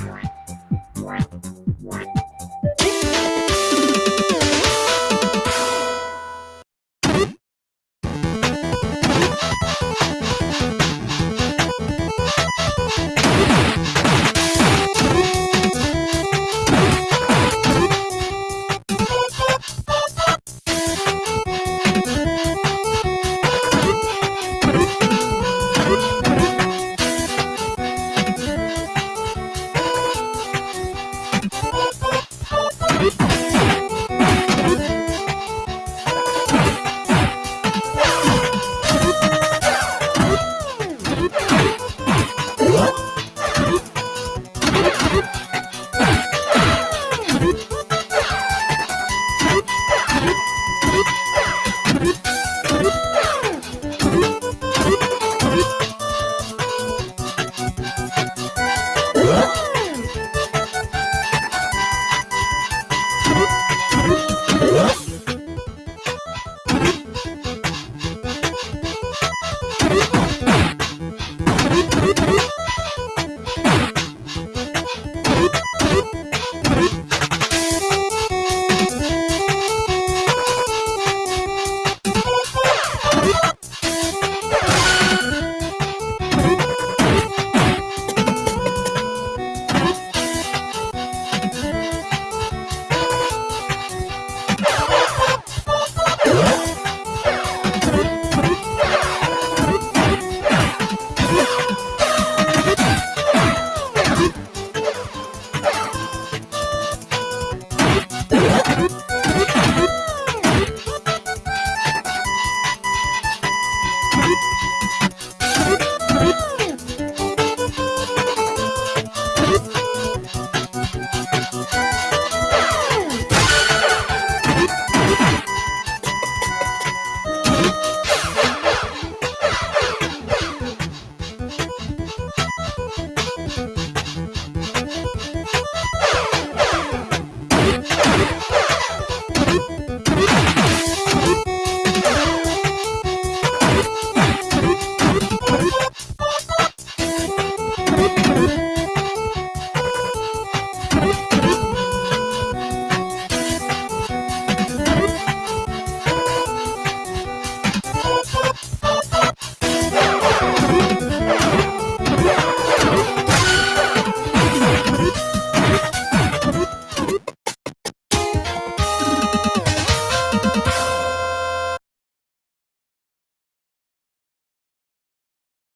Bye. You